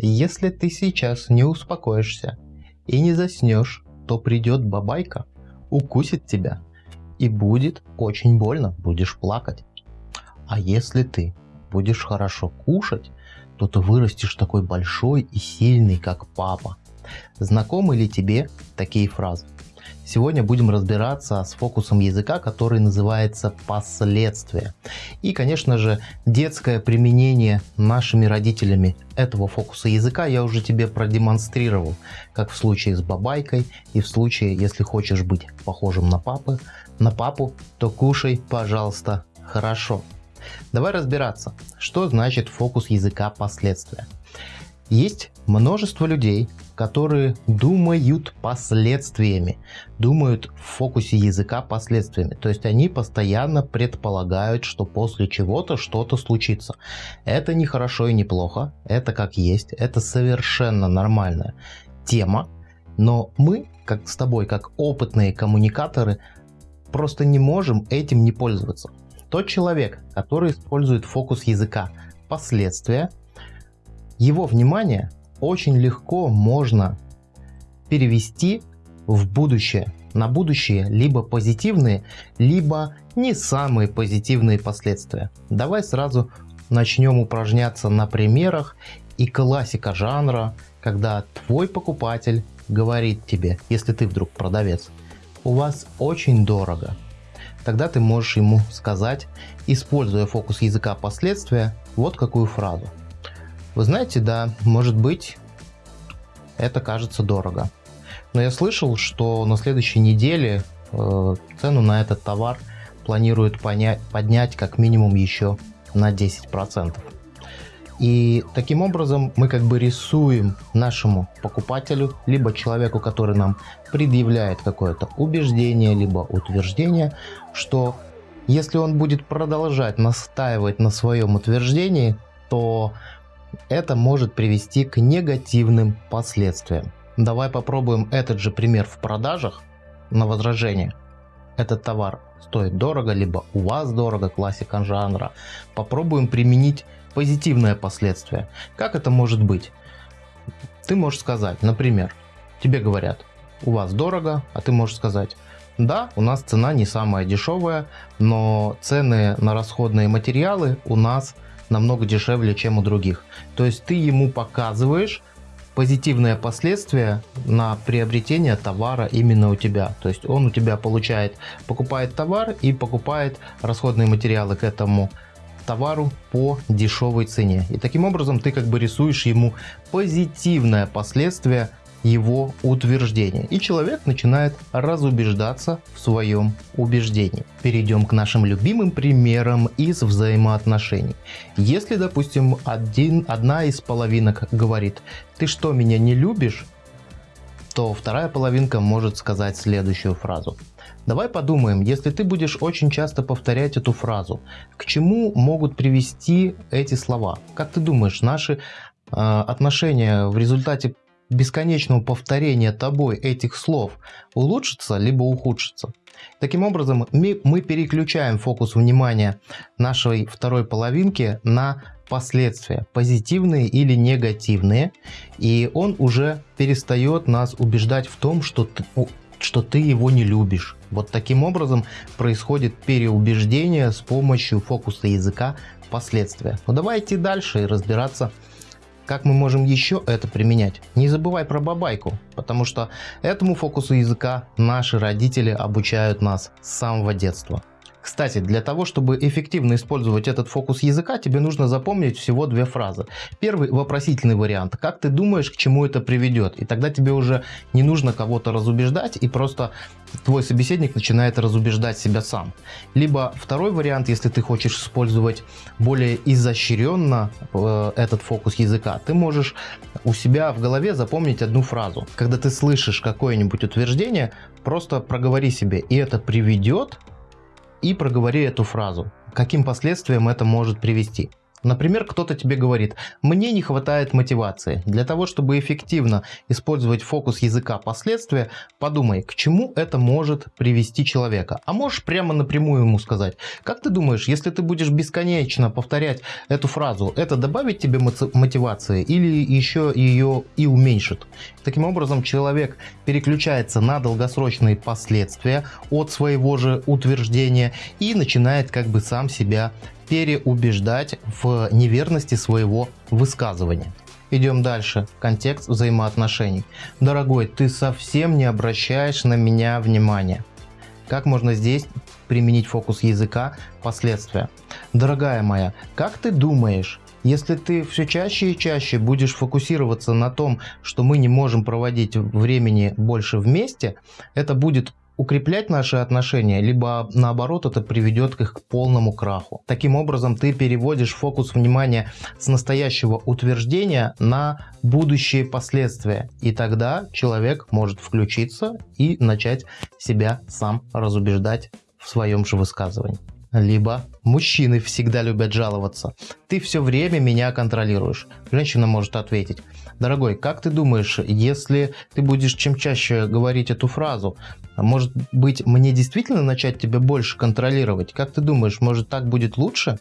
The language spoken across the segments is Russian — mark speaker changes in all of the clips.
Speaker 1: Если ты сейчас не успокоишься и не заснешь, то придет бабайка, укусит тебя и будет очень больно, будешь плакать. А если ты будешь хорошо кушать, то ты вырастешь такой большой и сильный, как папа. Знакомы ли тебе такие фразы? Сегодня будем разбираться с фокусом языка, который называется последствия. И, конечно же, детское применение нашими родителями этого фокуса языка я уже тебе продемонстрировал, как в случае с бабайкой и в случае, если хочешь быть похожим на папы, на папу, то кушай, пожалуйста, хорошо. Давай разбираться, что значит фокус языка последствия. Есть множество людей, которые думают последствиями, думают в фокусе языка последствиями. То есть они постоянно предполагают, что после чего-то что-то случится. Это не хорошо и не плохо, это как есть, это совершенно нормальная тема. Но мы, как с тобой, как опытные коммуникаторы, просто не можем этим не пользоваться. Тот человек, который использует фокус языка последствия, его внимание очень легко можно перевести в будущее. На будущее либо позитивные, либо не самые позитивные последствия. Давай сразу начнем упражняться на примерах и классика жанра, когда твой покупатель говорит тебе, если ты вдруг продавец, у вас очень дорого. Тогда ты можешь ему сказать, используя фокус языка последствия, вот какую фразу. Вы знаете, да, может быть, это кажется дорого. Но я слышал, что на следующей неделе э, цену на этот товар планируют поднять как минимум еще на 10%. И таким образом мы как бы рисуем нашему покупателю, либо человеку, который нам предъявляет какое-то убеждение, либо утверждение, что если он будет продолжать настаивать на своем утверждении, то это может привести к негативным последствиям. Давай попробуем этот же пример в продажах на возражение. Этот товар стоит дорого, либо у вас дорого, классика жанра. Попробуем применить позитивное последствие. Как это может быть? Ты можешь сказать, например, тебе говорят, у вас дорого, а ты можешь сказать, да, у нас цена не самая дешевая, но цены на расходные материалы у нас намного дешевле, чем у других. То есть ты ему показываешь позитивные последствия на приобретение товара именно у тебя. То есть он у тебя получает, покупает товар и покупает расходные материалы к этому товару по дешевой цене. И таким образом ты как бы рисуешь ему позитивное последствие его утверждения. И человек начинает разубеждаться в своем убеждении. Перейдем к нашим любимым примерам из взаимоотношений. Если, допустим, один, одна из половинок говорит, ты что, меня не любишь? то вторая половинка может сказать следующую фразу. Давай подумаем, если ты будешь очень часто повторять эту фразу, к чему могут привести эти слова? Как ты думаешь, наши э, отношения в результате бесконечного повторения тобой этих слов улучшится либо ухудшится. Таким образом, мы, переключаем фокус внимания нашей второй половинки на последствия, позитивные или негативные, и он уже перестает нас убеждать в том, что ты, что ты его не любишь. Вот таким образом происходит переубеждение с помощью фокуса языка последствия. Ну давайте дальше разбираться как мы можем еще это применять? Не забывай про бабайку, потому что этому фокусу языка наши родители обучают нас с самого детства. Кстати, для того, чтобы эффективно использовать этот фокус языка, тебе нужно запомнить всего две фразы. Первый вопросительный вариант. Как ты думаешь, к чему это приведет? И тогда тебе уже не нужно кого-то разубеждать, и просто твой собеседник начинает разубеждать себя сам. Либо второй вариант, если ты хочешь использовать более изощренно э, этот фокус языка, ты можешь у себя в голове запомнить одну фразу. Когда ты слышишь какое-нибудь утверждение, просто проговори себе, и это приведет и проговори эту фразу. Каким последствиям это может привести? Например, кто-то тебе говорит, мне не хватает мотивации. Для того, чтобы эффективно использовать фокус языка последствия, подумай, к чему это может привести человека. А можешь прямо напрямую ему сказать, как ты думаешь, если ты будешь бесконечно повторять эту фразу, это добавит тебе мотивации или еще ее и уменьшит? Таким образом, человек переключается на долгосрочные последствия от своего же утверждения и начинает как бы сам себя переубеждать в неверности своего высказывания. Идем дальше. Контекст взаимоотношений. Дорогой, ты совсем не обращаешь на меня внимания. Как можно здесь применить фокус языка последствия? Дорогая моя, как ты думаешь, если ты все чаще и чаще будешь фокусироваться на том, что мы не можем проводить времени больше вместе, это будет укреплять наши отношения, либо наоборот это приведет к их полному краху. Таким образом ты переводишь фокус внимания с настоящего утверждения на будущие последствия. И тогда человек может включиться и начать себя сам разубеждать в своем же высказывании. Либо мужчины всегда любят жаловаться. Ты все время меня контролируешь. Женщина может ответить. Дорогой, как ты думаешь, если ты будешь чем чаще говорить эту фразу, может быть мне действительно начать тебя больше контролировать? Как ты думаешь, может так будет лучше?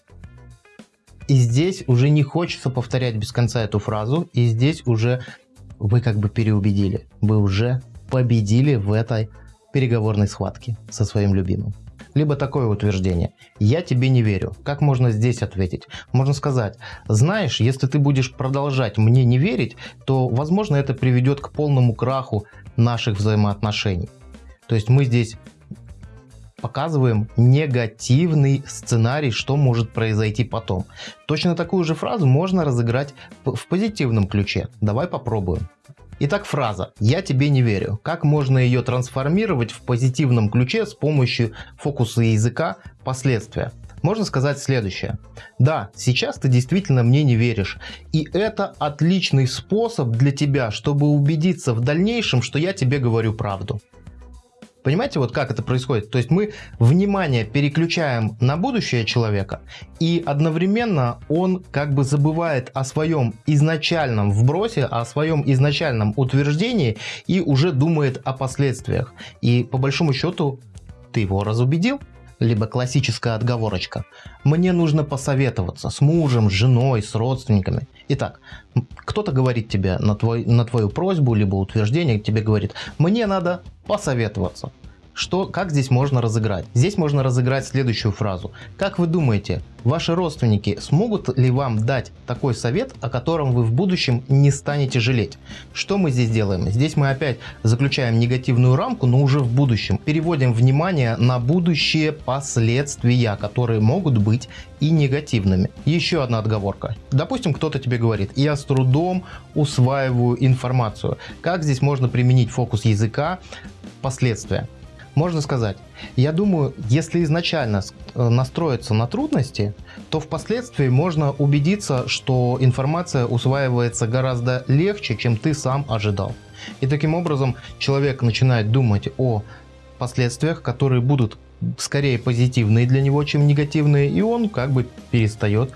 Speaker 1: И здесь уже не хочется повторять без конца эту фразу, и здесь уже вы как бы переубедили. Вы уже победили в этой переговорной схватке со своим любимым либо такое утверждение «я тебе не верю». Как можно здесь ответить? Можно сказать «знаешь, если ты будешь продолжать мне не верить, то, возможно, это приведет к полному краху наших взаимоотношений». То есть мы здесь показываем негативный сценарий, что может произойти потом. Точно такую же фразу можно разыграть в позитивном ключе. Давай попробуем. Итак, фраза «Я тебе не верю». Как можно ее трансформировать в позитивном ключе с помощью фокуса языка «Последствия»? Можно сказать следующее. Да, сейчас ты действительно мне не веришь. И это отличный способ для тебя, чтобы убедиться в дальнейшем, что я тебе говорю правду. Понимаете, вот как это происходит? То есть мы внимание переключаем на будущее человека, и одновременно он как бы забывает о своем изначальном вбросе, о своем изначальном утверждении и уже думает о последствиях. И по большому счету ты его разубедил либо классическая отговорочка. Мне нужно посоветоваться с мужем, с женой, с родственниками. Итак, кто-то говорит тебе на, твой, на твою просьбу, либо утверждение, тебе говорит, мне надо посоветоваться. Что, как здесь можно разыграть? Здесь можно разыграть следующую фразу. Как вы думаете, ваши родственники смогут ли вам дать такой совет, о котором вы в будущем не станете жалеть? Что мы здесь делаем? Здесь мы опять заключаем негативную рамку, но уже в будущем. Переводим внимание на будущие последствия, которые могут быть и негативными. Еще одна отговорка. Допустим, кто-то тебе говорит, я с трудом усваиваю информацию. Как здесь можно применить фокус языка? Последствия можно сказать, я думаю, если изначально э, настроиться на трудности, то впоследствии можно убедиться, что информация усваивается гораздо легче, чем ты сам ожидал. И таким образом человек начинает думать о последствиях, которые будут скорее позитивные для него, чем негативные, и он как бы перестает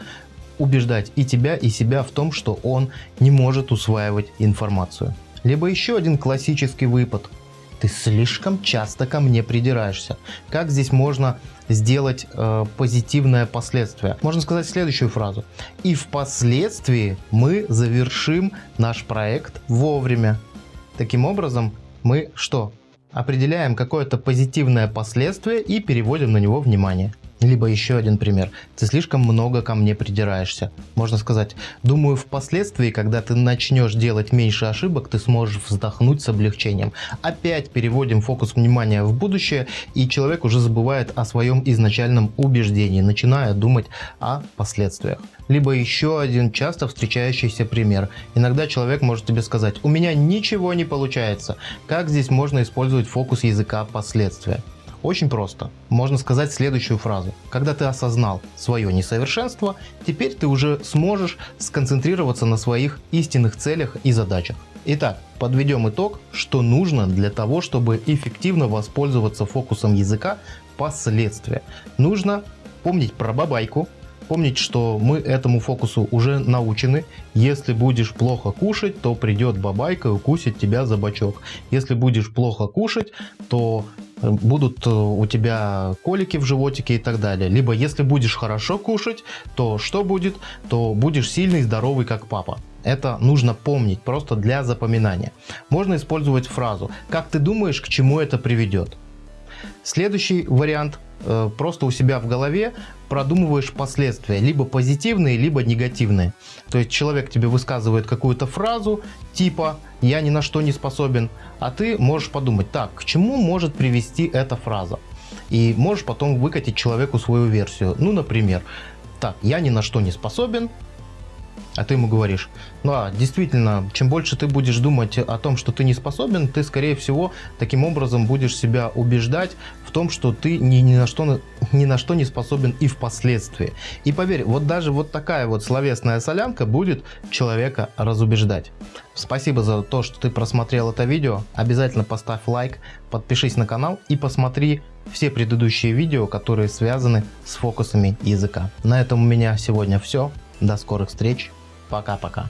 Speaker 1: убеждать и тебя, и себя в том, что он не может усваивать информацию. Либо еще один классический выпад – ты слишком часто ко мне придираешься. Как здесь можно сделать э, позитивное последствие? Можно сказать следующую фразу. И впоследствии мы завершим наш проект вовремя. Таким образом, мы что? Определяем какое-то позитивное последствие и переводим на него внимание. Либо еще один пример. Ты слишком много ко мне придираешься. Можно сказать, думаю, впоследствии, когда ты начнешь делать меньше ошибок, ты сможешь вздохнуть с облегчением. Опять переводим фокус внимания в будущее, и человек уже забывает о своем изначальном убеждении, начиная думать о последствиях. Либо еще один часто встречающийся пример. Иногда человек может тебе сказать, у меня ничего не получается. Как здесь можно использовать фокус языка последствия? Очень просто. Можно сказать следующую фразу. Когда ты осознал свое несовершенство, теперь ты уже сможешь сконцентрироваться на своих истинных целях и задачах. Итак, подведем итог, что нужно для того, чтобы эффективно воспользоваться фокусом языка последствия. Нужно помнить про бабайку, помнить, что мы этому фокусу уже научены. Если будешь плохо кушать, то придет бабайка и укусит тебя за бочок. Если будешь плохо кушать, то э, будут э, у тебя колики в животике и так далее. Либо если будешь хорошо кушать, то что будет? То будешь сильный, здоровый, как папа. Это нужно помнить просто для запоминания. Можно использовать фразу «Как ты думаешь, к чему это приведет?» Следующий вариант просто у себя в голове продумываешь последствия, либо позитивные, либо негативные. То есть человек тебе высказывает какую-то фразу типа «я ни на что не способен», а ты можешь подумать «так, к чему может привести эта фраза?» И можешь потом выкатить человеку свою версию. Ну, например, «так, я ни на что не способен, а ты ему говоришь, ну а действительно, чем больше ты будешь думать о том, что ты не способен, ты скорее всего таким образом будешь себя убеждать в том, что ты ни, ни, на, что, ни на что не способен и впоследствии. И поверь, вот даже вот такая вот словесная солянка будет человека разубеждать. Спасибо за то, что ты просмотрел это видео. Обязательно поставь лайк, подпишись на канал и посмотри все предыдущие видео, которые связаны с фокусами языка. На этом у меня сегодня все. До скорых встреч. Пока-пока.